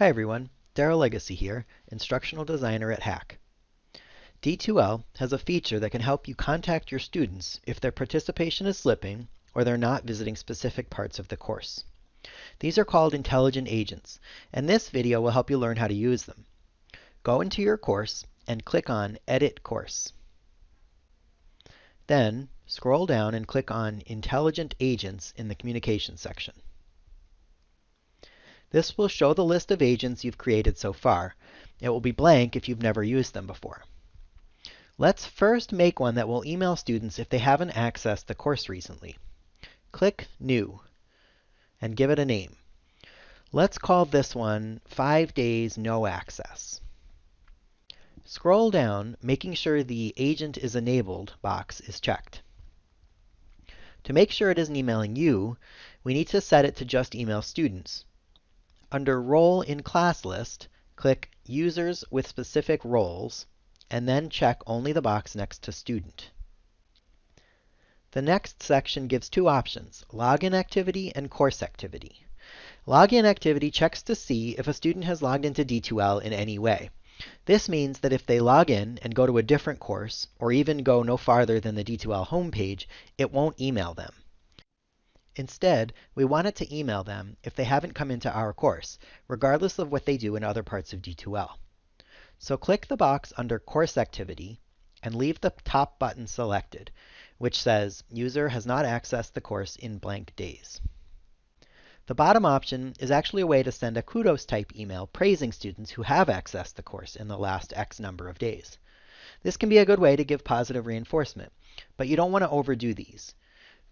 Hi everyone, Daryl Legacy here, Instructional Designer at HACC. D2L has a feature that can help you contact your students if their participation is slipping or they're not visiting specific parts of the course. These are called intelligent agents, and this video will help you learn how to use them. Go into your course and click on Edit Course. Then scroll down and click on Intelligent Agents in the Communications section. This will show the list of agents you've created so far. It will be blank if you've never used them before. Let's first make one that will email students if they haven't accessed the course recently. Click New and give it a name. Let's call this one 5 Days No Access. Scroll down, making sure the Agent is Enabled box is checked. To make sure it isn't emailing you, we need to set it to just email students. Under Role in Class List, click Users with Specific Roles, and then check only the box next to Student. The next section gives two options, Login Activity and Course Activity. Login Activity checks to see if a student has logged into D2L in any way. This means that if they log in and go to a different course, or even go no farther than the D2L homepage, it won't email them. Instead, we want it to email them if they haven't come into our course, regardless of what they do in other parts of D2L. So click the box under Course Activity and leave the top button selected, which says User has not accessed the course in blank days. The bottom option is actually a way to send a kudos type email praising students who have accessed the course in the last X number of days. This can be a good way to give positive reinforcement, but you don't want to overdo these.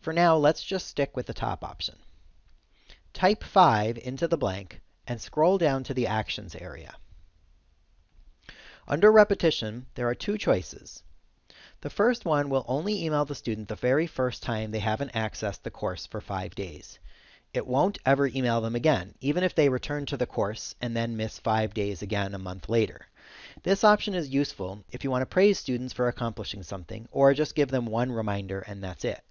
For now, let's just stick with the top option. Type 5 into the blank and scroll down to the Actions area. Under Repetition, there are two choices. The first one will only email the student the very first time they haven't accessed the course for five days. It won't ever email them again, even if they return to the course and then miss five days again a month later. This option is useful if you want to praise students for accomplishing something, or just give them one reminder and that's it.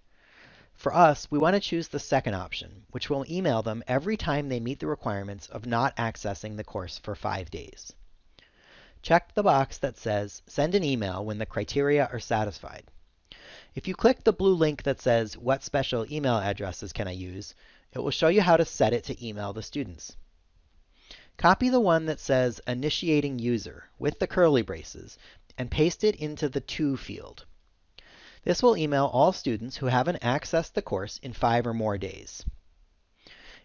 For us, we want to choose the second option, which will email them every time they meet the requirements of not accessing the course for five days. Check the box that says Send an email when the criteria are satisfied. If you click the blue link that says What special email addresses can I use, it will show you how to set it to email the students. Copy the one that says Initiating User with the curly braces and paste it into the To field. This will email all students who haven't accessed the course in five or more days.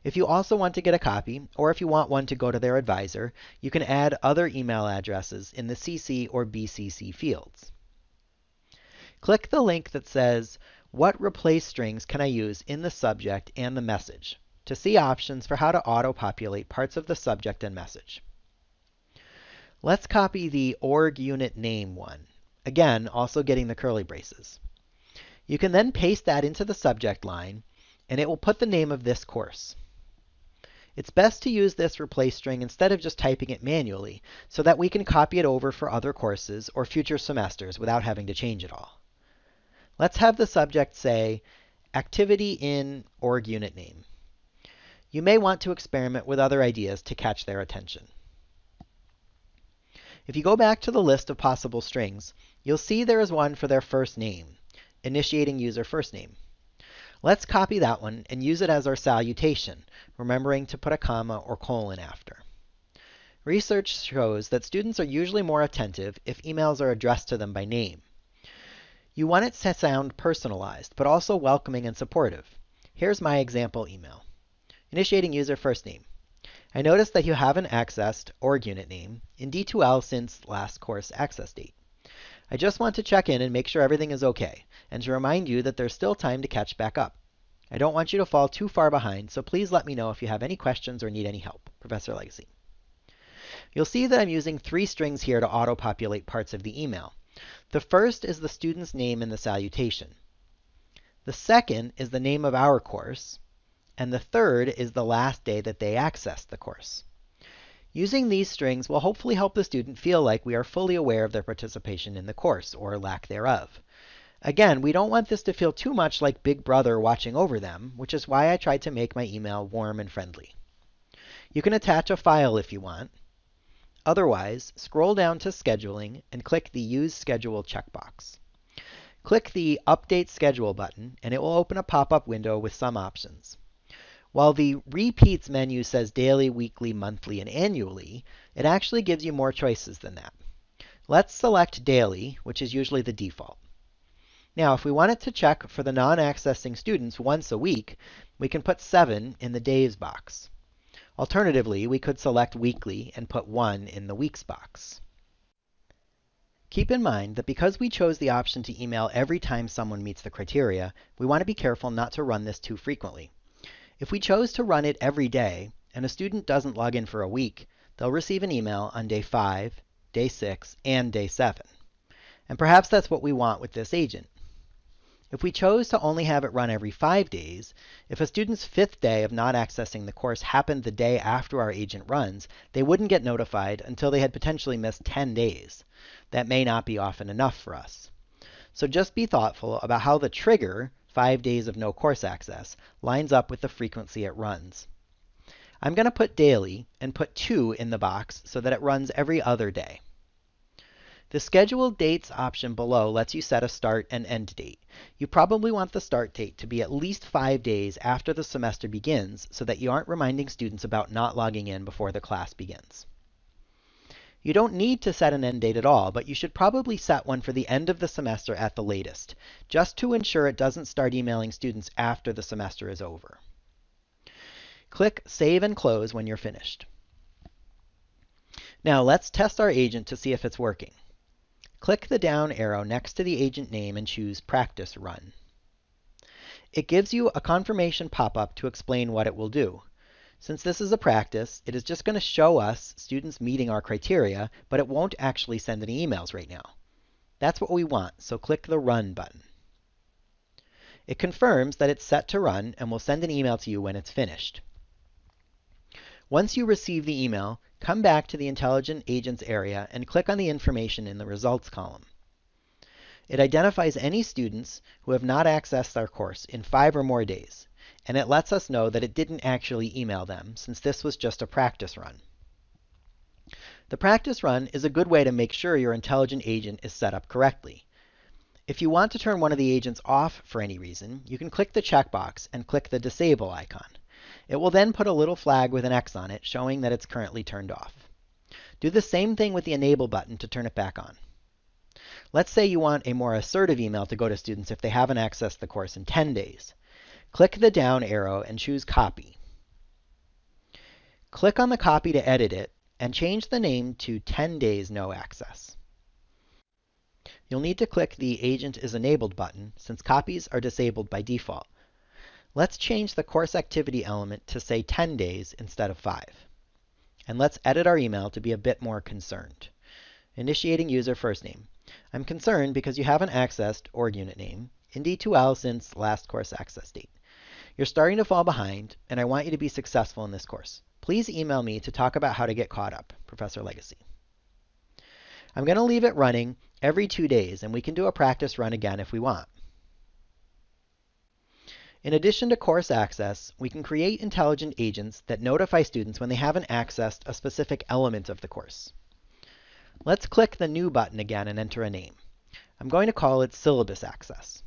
If you also want to get a copy, or if you want one to go to their advisor, you can add other email addresses in the CC or BCC fields. Click the link that says, What replace strings can I use in the subject and the message to see options for how to auto-populate parts of the subject and message. Let's copy the org unit name one. Again, also getting the curly braces. You can then paste that into the subject line, and it will put the name of this course. It's best to use this replace string instead of just typing it manually, so that we can copy it over for other courses or future semesters without having to change it all. Let's have the subject say, activity in org unit name. You may want to experiment with other ideas to catch their attention. If you go back to the list of possible strings, you'll see there is one for their first name initiating user first name. Let's copy that one and use it as our salutation, remembering to put a comma or colon after. Research shows that students are usually more attentive if emails are addressed to them by name. You want it to sound personalized, but also welcoming and supportive. Here's my example email. Initiating user first name. I notice that you haven't accessed org unit name in D2L since last course access date. I just want to check in and make sure everything is okay, and to remind you that there's still time to catch back up. I don't want you to fall too far behind, so please let me know if you have any questions or need any help. Professor Legacy. You'll see that I'm using three strings here to auto-populate parts of the email. The first is the student's name in the salutation. The second is the name of our course. And the third is the last day that they accessed the course. Using these strings will hopefully help the student feel like we are fully aware of their participation in the course, or lack thereof. Again, we don't want this to feel too much like Big Brother watching over them, which is why I tried to make my email warm and friendly. You can attach a file if you want. Otherwise, scroll down to Scheduling and click the Use Schedule checkbox. Click the Update Schedule button, and it will open a pop-up window with some options. While the Repeats menu says daily, weekly, monthly, and annually, it actually gives you more choices than that. Let's select daily, which is usually the default. Now, if we wanted to check for the non-accessing students once a week, we can put 7 in the days box. Alternatively, we could select weekly and put 1 in the weeks box. Keep in mind that because we chose the option to email every time someone meets the criteria, we want to be careful not to run this too frequently. If we chose to run it every day, and a student doesn't log in for a week, they'll receive an email on day 5, day 6, and day 7. And perhaps that's what we want with this agent. If we chose to only have it run every five days, if a student's fifth day of not accessing the course happened the day after our agent runs, they wouldn't get notified until they had potentially missed 10 days. That may not be often enough for us. So just be thoughtful about how the trigger, five days of no course access, lines up with the frequency it runs. I'm going to put daily and put 2 in the box so that it runs every other day. The Schedule Dates option below lets you set a start and end date. You probably want the start date to be at least five days after the semester begins so that you aren't reminding students about not logging in before the class begins. You don't need to set an end date at all, but you should probably set one for the end of the semester at the latest, just to ensure it doesn't start emailing students after the semester is over. Click Save and Close when you're finished. Now let's test our agent to see if it's working. Click the down arrow next to the agent name and choose Practice Run. It gives you a confirmation pop-up to explain what it will do. Since this is a practice, it is just going to show us students meeting our criteria, but it won't actually send any emails right now. That's what we want, so click the Run button. It confirms that it's set to run and will send an email to you when it's finished. Once you receive the email, come back to the Intelligent Agents area and click on the information in the Results column. It identifies any students who have not accessed our course in five or more days, and it lets us know that it didn't actually email them, since this was just a practice run. The practice run is a good way to make sure your intelligent agent is set up correctly. If you want to turn one of the agents off for any reason, you can click the checkbox and click the Disable icon. It will then put a little flag with an X on it showing that it's currently turned off. Do the same thing with the Enable button to turn it back on. Let's say you want a more assertive email to go to students if they haven't accessed the course in 10 days. Click the down arrow and choose Copy. Click on the copy to edit it and change the name to 10 days no access. You'll need to click the Agent is Enabled button since copies are disabled by default. Let's change the course activity element to say 10 days instead of 5. And let's edit our email to be a bit more concerned. Initiating user first name. I'm concerned because you haven't accessed org unit name in D2L since last course access date. You're starting to fall behind, and I want you to be successful in this course. Please email me to talk about how to get caught up, Professor Legacy. I'm going to leave it running every two days, and we can do a practice run again if we want. In addition to course access, we can create intelligent agents that notify students when they haven't accessed a specific element of the course. Let's click the New button again and enter a name. I'm going to call it Syllabus Access.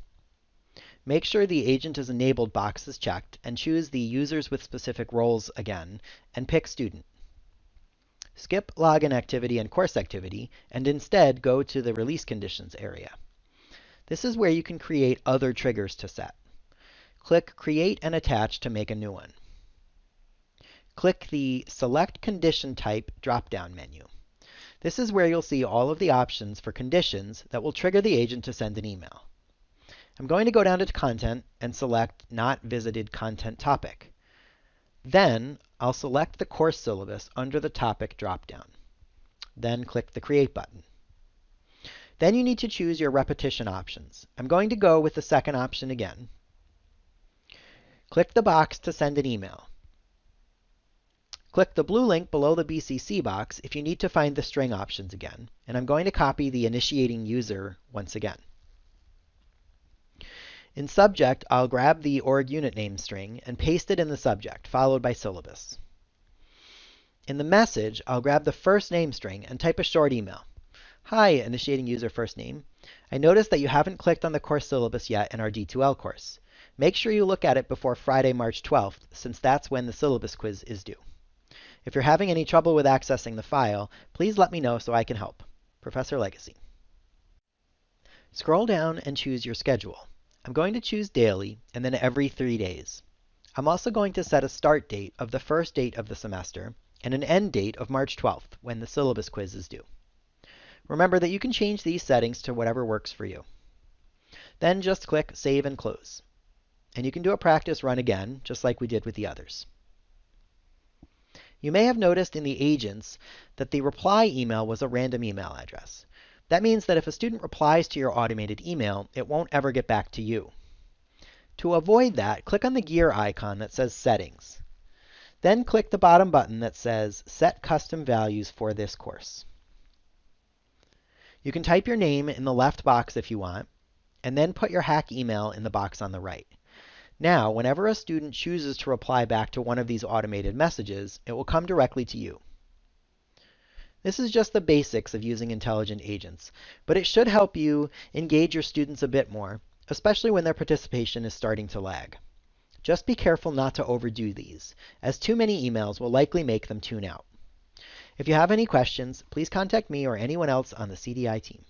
Make sure the Agent is Enabled box is checked and choose the Users with Specific Roles again and pick Student. Skip Login Activity and Course Activity and instead go to the Release Conditions area. This is where you can create other triggers to set. Click Create and Attach to make a new one. Click the Select Condition Type drop-down menu. This is where you'll see all of the options for conditions that will trigger the agent to send an email. I'm going to go down to Content and select Not Visited Content Topic. Then I'll select the course syllabus under the topic dropdown. Then click the Create button. Then you need to choose your repetition options. I'm going to go with the second option again. Click the box to send an email. Click the blue link below the BCC box if you need to find the string options again, and I'm going to copy the initiating user once again. In subject, I'll grab the org unit name string and paste it in the subject, followed by syllabus. In the message, I'll grab the first name string and type a short email. Hi, initiating user first name. I noticed that you haven't clicked on the course syllabus yet in our D2L course. Make sure you look at it before Friday, March 12th, since that's when the syllabus quiz is due. If you're having any trouble with accessing the file, please let me know so I can help. Professor Legacy. Scroll down and choose your schedule. I'm going to choose daily and then every three days. I'm also going to set a start date of the first date of the semester and an end date of March 12th when the syllabus quiz is due. Remember that you can change these settings to whatever works for you. Then just click Save and Close. And you can do a practice run again, just like we did with the others. You may have noticed in the agents that the reply email was a random email address. That means that if a student replies to your automated email, it won't ever get back to you. To avoid that, click on the gear icon that says Settings. Then click the bottom button that says Set Custom Values for this course. You can type your name in the left box if you want, and then put your HACC email in the box on the right. Now, whenever a student chooses to reply back to one of these automated messages, it will come directly to you. This is just the basics of using intelligent agents, but it should help you engage your students a bit more, especially when their participation is starting to lag. Just be careful not to overdo these, as too many emails will likely make them tune out. If you have any questions, please contact me or anyone else on the CDI team.